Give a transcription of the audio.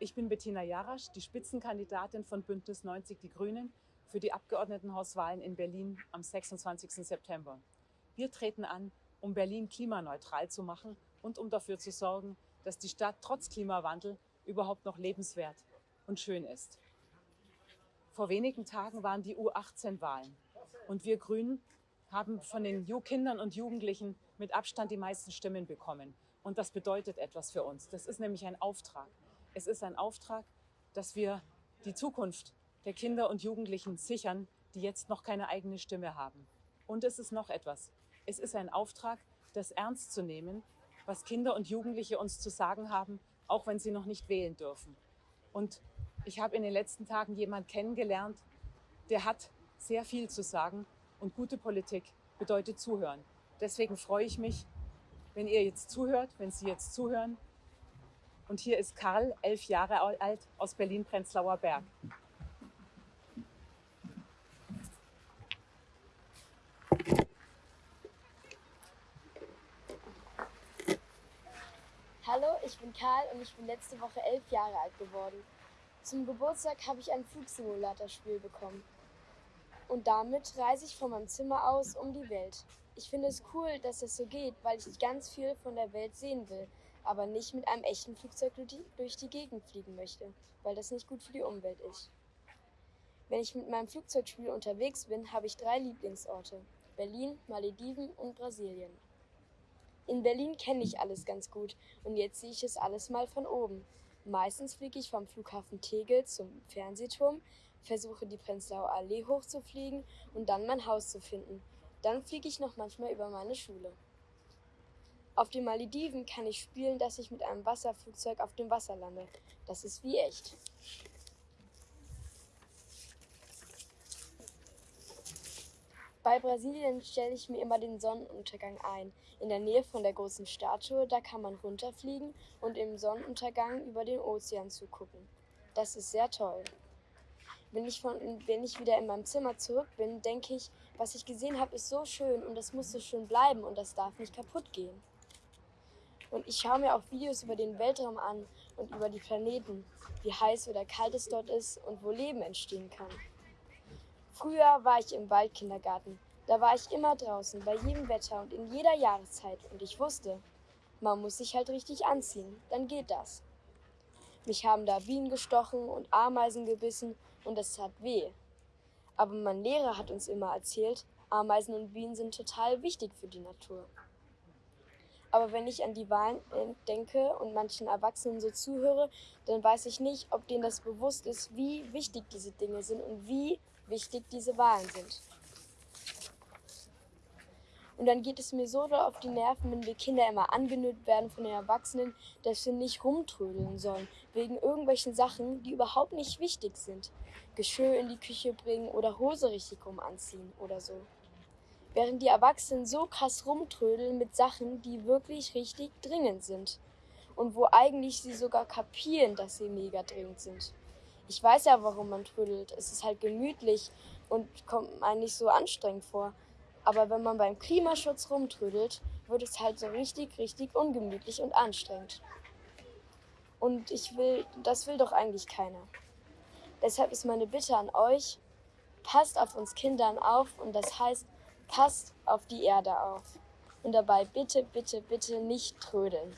Ich bin Bettina Jarasch, die Spitzenkandidatin von Bündnis 90 Die Grünen für die Abgeordnetenhauswahlen in Berlin am 26. September. Wir treten an, um Berlin klimaneutral zu machen und um dafür zu sorgen, dass die Stadt trotz Klimawandel überhaupt noch lebenswert und schön ist. Vor wenigen Tagen waren die U18-Wahlen und wir Grünen haben von den Kindern und Jugendlichen mit Abstand die meisten Stimmen bekommen. Und das bedeutet etwas für uns. Das ist nämlich ein Auftrag. Es ist ein Auftrag, dass wir die Zukunft der Kinder und Jugendlichen sichern, die jetzt noch keine eigene Stimme haben. Und es ist noch etwas. Es ist ein Auftrag, das ernst zu nehmen, was Kinder und Jugendliche uns zu sagen haben, auch wenn sie noch nicht wählen dürfen. Und ich habe in den letzten Tagen jemanden kennengelernt, der hat sehr viel zu sagen und gute Politik bedeutet zuhören. Deswegen freue ich mich, wenn ihr jetzt zuhört, wenn Sie jetzt zuhören. Und hier ist Karl, elf Jahre alt, aus Berlin-Prenzlauer Berg. Hallo, ich bin Karl und ich bin letzte Woche elf Jahre alt geworden. Zum Geburtstag habe ich ein Flugsimulatorspiel bekommen. Und damit reise ich von meinem Zimmer aus um die Welt. Ich finde es cool, dass das so geht, weil ich ganz viel von der Welt sehen will, aber nicht mit einem echten Flugzeug durch die Gegend fliegen möchte, weil das nicht gut für die Umwelt ist. Wenn ich mit meinem Flugzeugspiel unterwegs bin, habe ich drei Lieblingsorte. Berlin, Malediven und Brasilien. In Berlin kenne ich alles ganz gut und jetzt sehe ich es alles mal von oben. Meistens fliege ich vom Flughafen Tegel zum Fernsehturm, versuche die Prenzlauer Allee hochzufliegen und dann mein Haus zu finden. Dann fliege ich noch manchmal über meine Schule. Auf den Malediven kann ich spielen, dass ich mit einem Wasserflugzeug auf dem Wasser lande. Das ist wie echt. Bei Brasilien stelle ich mir immer den Sonnenuntergang ein. In der Nähe von der großen Statue, da kann man runterfliegen und im Sonnenuntergang über den Ozean zugucken. Das ist sehr toll. Wenn ich, von, wenn ich wieder in meinem Zimmer zurück bin, denke ich, was ich gesehen habe, ist so schön und das muss so schön bleiben und das darf nicht kaputt gehen. Und ich schaue mir auch Videos über den Weltraum an und über die Planeten, wie heiß oder kalt es dort ist und wo Leben entstehen kann. Früher war ich im Waldkindergarten. Da war ich immer draußen, bei jedem Wetter und in jeder Jahreszeit. Und ich wusste, man muss sich halt richtig anziehen, dann geht das. Mich haben da Bienen gestochen und Ameisen gebissen und es tat weh. Aber mein Lehrer hat uns immer erzählt, Ameisen und Bienen sind total wichtig für die Natur. Aber wenn ich an die Wahlen äh, denke und manchen Erwachsenen so zuhöre, dann weiß ich nicht, ob denen das bewusst ist, wie wichtig diese Dinge sind und wie wichtig diese Wahlen sind. Und dann geht es mir so auf die Nerven, wenn wir Kinder immer angenötigt werden von den Erwachsenen, dass wir nicht rumtrödeln sollen, wegen irgendwelchen Sachen, die überhaupt nicht wichtig sind. Geschirr in die Küche bringen oder Hose richtig rum anziehen oder so. Während die Erwachsenen so krass rumtrödeln mit Sachen, die wirklich richtig dringend sind. Und wo eigentlich sie sogar kapieren, dass sie mega dringend sind. Ich weiß ja, warum man trödelt. Es ist halt gemütlich und kommt einem nicht so anstrengend vor. Aber wenn man beim Klimaschutz rumtrödelt, wird es halt so richtig, richtig ungemütlich und anstrengend. Und ich will, das will doch eigentlich keiner. Deshalb ist meine Bitte an euch, passt auf uns Kindern auf und das heißt, passt auf die Erde auf. Und dabei bitte, bitte, bitte nicht trödeln.